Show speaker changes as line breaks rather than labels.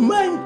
mind